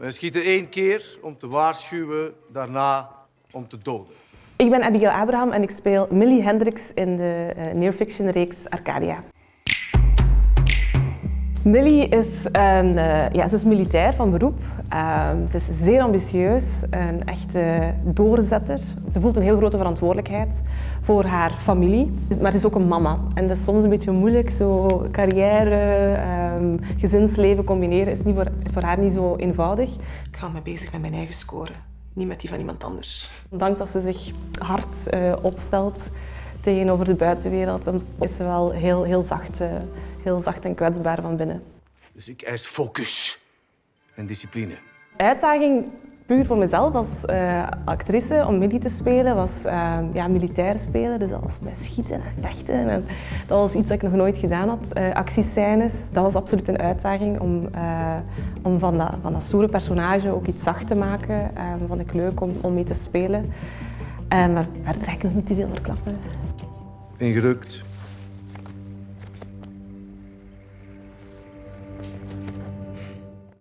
We schieten één keer om te waarschuwen, daarna om te doden. Ik ben Abigail Abraham en ik speel Millie Hendricks in de uh, near-fiction-reeks Arcadia. Millie is, een, uh, ja, ze is militair van beroep. Uh, ze is zeer ambitieus, een echte doorzetter. Ze voelt een heel grote verantwoordelijkheid voor haar familie. Maar ze is ook een mama. En dat is soms een beetje moeilijk. Zo carrière, um, gezinsleven combineren is niet voor, voor haar niet zo eenvoudig. Ik ga me bezig met mijn eigen score, niet met die van iemand anders. Ondanks dat ze zich hard uh, opstelt tegenover de buitenwereld, dan is ze wel heel, heel zacht heel zacht en kwetsbaar van binnen. Dus ik eis focus en discipline. Uitdaging puur voor mezelf als uh, actrice om Millie te spelen was uh, ja, militair spelen. Dus dat was bij schieten en vechten. En dat was iets dat ik nog nooit gedaan had. Uh, actiescènes, dat was absoluut een uitdaging om, om van, dat, van dat stoere personage ook iets zacht te maken. vond ik leuk om, om mee te spelen. maar verder ga ik nog niet te veel verklappen. Ingerukt,